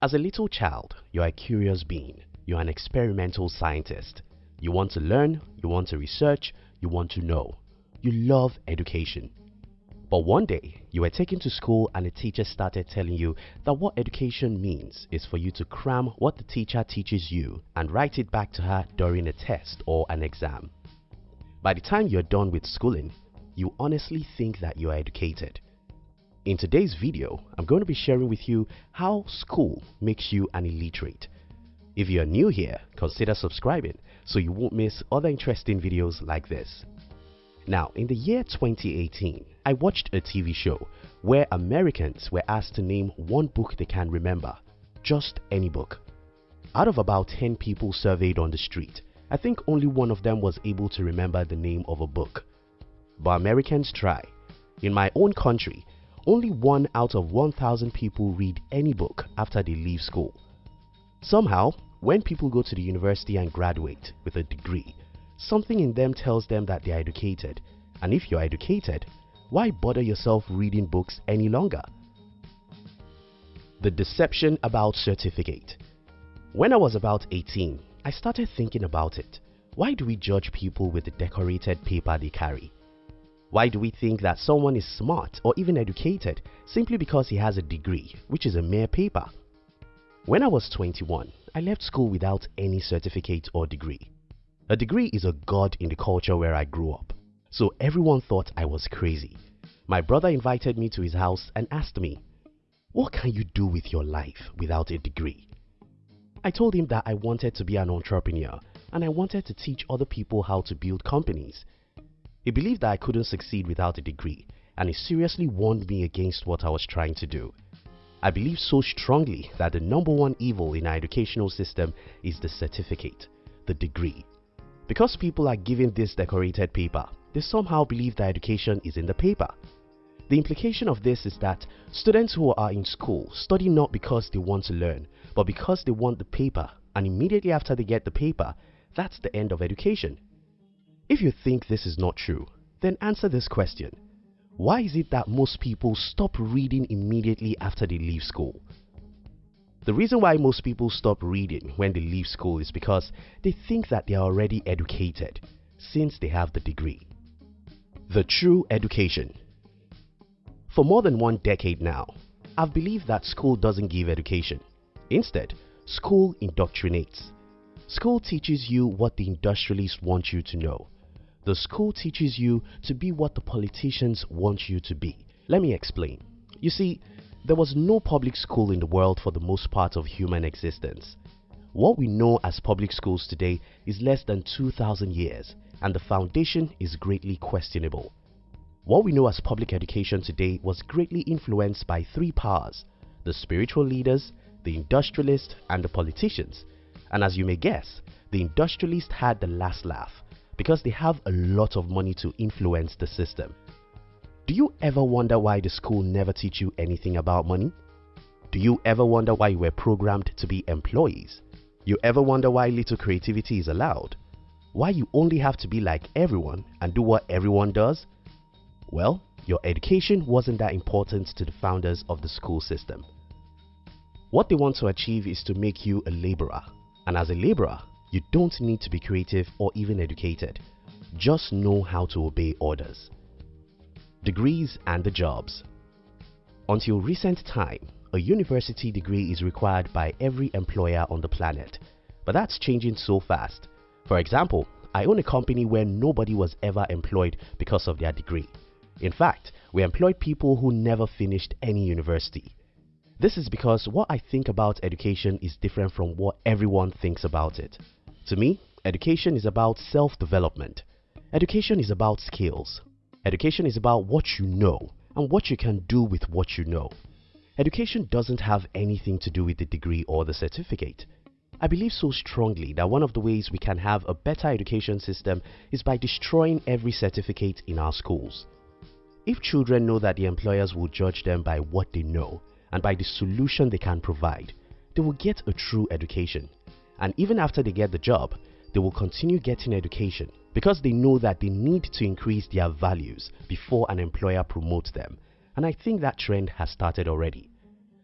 As a little child, you are a curious being. You are an experimental scientist. You want to learn, you want to research, you want to know. You love education. But one day, you were taken to school and a teacher started telling you that what education means is for you to cram what the teacher teaches you and write it back to her during a test or an exam. By the time you're done with schooling, you honestly think that you are educated. In today's video, I'm going to be sharing with you how school makes you an illiterate. If you are new here, consider subscribing so you won't miss other interesting videos like this. Now, in the year 2018, I watched a TV show where Americans were asked to name one book they can remember, just any book. Out of about 10 people surveyed on the street, I think only one of them was able to remember the name of a book. But Americans try. In my own country, only one out of 1,000 people read any book after they leave school. Somehow, when people go to the university and graduate with a degree, something in them tells them that they are educated. And if you are educated, why bother yourself reading books any longer? The deception about certificate. When I was about 18, I started thinking about it. Why do we judge people with the decorated paper they carry? Why do we think that someone is smart or even educated simply because he has a degree, which is a mere paper? When I was 21, I left school without any certificate or degree. A degree is a god in the culture where I grew up, so everyone thought I was crazy. My brother invited me to his house and asked me, What can you do with your life without a degree? I told him that I wanted to be an entrepreneur and I wanted to teach other people how to build companies he believed that I couldn't succeed without a degree and he seriously warned me against what I was trying to do. I believe so strongly that the number one evil in our educational system is the certificate, the degree. Because people are given this decorated paper, they somehow believe that education is in the paper. The implication of this is that students who are in school study not because they want to learn, but because they want the paper and immediately after they get the paper, that's the end of education. If you think this is not true, then answer this question. Why is it that most people stop reading immediately after they leave school? The reason why most people stop reading when they leave school is because they think that they are already educated since they have the degree. The true education. For more than one decade now, I've believed that school doesn't give education. Instead, school indoctrinates. School teaches you what the industrialists want you to know the school teaches you to be what the politicians want you to be. Let me explain. You see, there was no public school in the world for the most part of human existence. What we know as public schools today is less than 2000 years and the foundation is greatly questionable. What we know as public education today was greatly influenced by three powers, the spiritual leaders, the industrialists and the politicians. And as you may guess, the industrialists had the last laugh because they have a lot of money to influence the system. Do you ever wonder why the school never teach you anything about money? Do you ever wonder why you were programmed to be employees? You ever wonder why little creativity is allowed? Why you only have to be like everyone and do what everyone does? Well, your education wasn't that important to the founders of the school system. What they want to achieve is to make you a laborer and as a laborer, you don't need to be creative or even educated. Just know how to obey orders. Degrees and the jobs. Until recent time, a university degree is required by every employer on the planet. But that's changing so fast. For example, I own a company where nobody was ever employed because of their degree. In fact, we employed people who never finished any university. This is because what I think about education is different from what everyone thinks about it. To me, education is about self-development. Education is about skills. Education is about what you know and what you can do with what you know. Education doesn't have anything to do with the degree or the certificate. I believe so strongly that one of the ways we can have a better education system is by destroying every certificate in our schools. If children know that the employers will judge them by what they know and by the solution they can provide, they will get a true education and even after they get the job, they will continue getting education because they know that they need to increase their values before an employer promotes them and I think that trend has started already.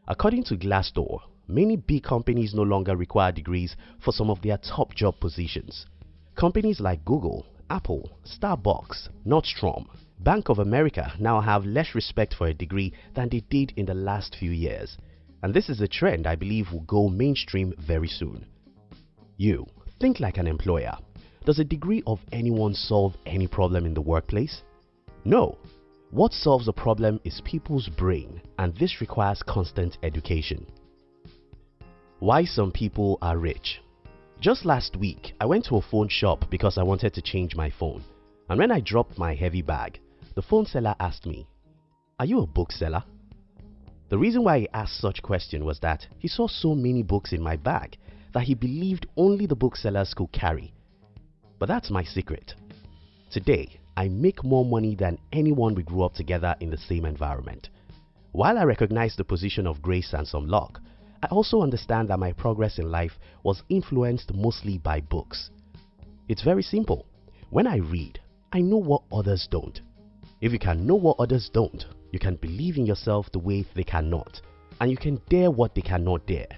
According to Glassdoor, many big companies no longer require degrees for some of their top job positions. Companies like Google, Apple, Starbucks, Nordstrom, Bank of America now have less respect for a degree than they did in the last few years. And this is a trend I believe will go mainstream very soon. You, think like an employer. Does a degree of anyone solve any problem in the workplace? No. What solves a problem is people's brain and this requires constant education. Why some people are rich Just last week, I went to a phone shop because I wanted to change my phone. And when I dropped my heavy bag, the phone seller asked me, Are you a bookseller? The reason why he asked such question was that he saw so many books in my bag that he believed only the booksellers could carry. But that's my secret. Today, I make more money than anyone we grew up together in the same environment. While I recognize the position of grace and some luck, I also understand that my progress in life was influenced mostly by books. It's very simple. When I read, I know what others don't. If you can know what others don't, you can believe in yourself the way they cannot, and you can dare what they cannot dare.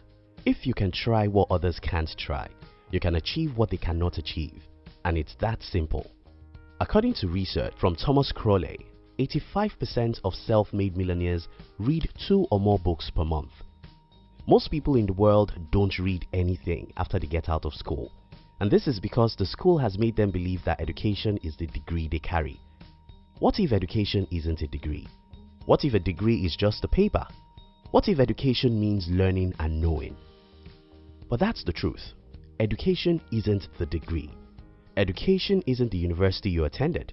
If you can try what others can't try, you can achieve what they cannot achieve. And it's that simple. According to research from Thomas Corley, 85% of self-made millionaires read two or more books per month. Most people in the world don't read anything after they get out of school. And this is because the school has made them believe that education is the degree they carry. What if education isn't a degree? What if a degree is just a paper? What if education means learning and knowing? But that's the truth. Education isn't the degree. Education isn't the university you attended.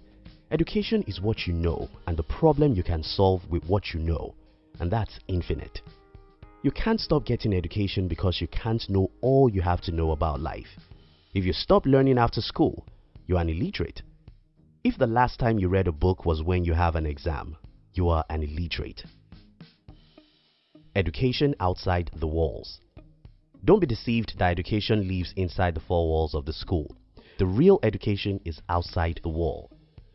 Education is what you know and the problem you can solve with what you know. And that's infinite. You can't stop getting education because you can't know all you have to know about life. If you stop learning after school, you are an illiterate. If the last time you read a book was when you have an exam, you are an illiterate. Education outside the walls. Don't be deceived that education lives inside the four walls of the school. The real education is outside the wall.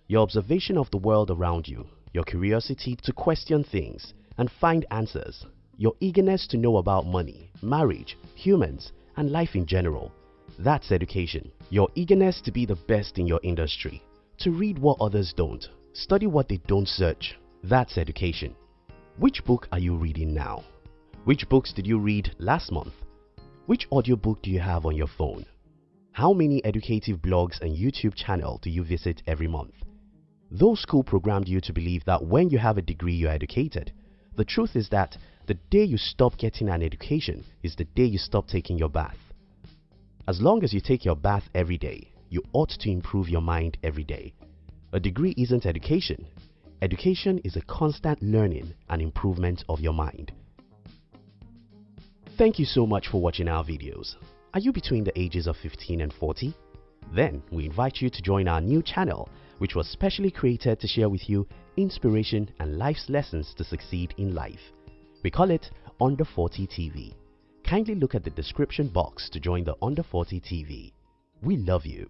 Your observation of the world around you, your curiosity to question things and find answers your eagerness to know about money, marriage, humans, and life in general. That's education. Your eagerness to be the best in your industry, to read what others don't, study what they don't search. That's education. Which book are you reading now? Which books did you read last month? Which audiobook do you have on your phone? How many educative blogs and YouTube channel do you visit every month? Though school programmed you to believe that when you have a degree you're educated, the truth is that the day you stop getting an education is the day you stop taking your bath. As long as you take your bath every day, you ought to improve your mind every day. A degree isn't education. Education is a constant learning and improvement of your mind. Thank you so much for watching our videos. Are you between the ages of 15 and 40? Then we invite you to join our new channel which was specially created to share with you inspiration and life's lessons to succeed in life. We call it Under 40 TV. Kindly look at the description box to join the Under 40 TV. We love you.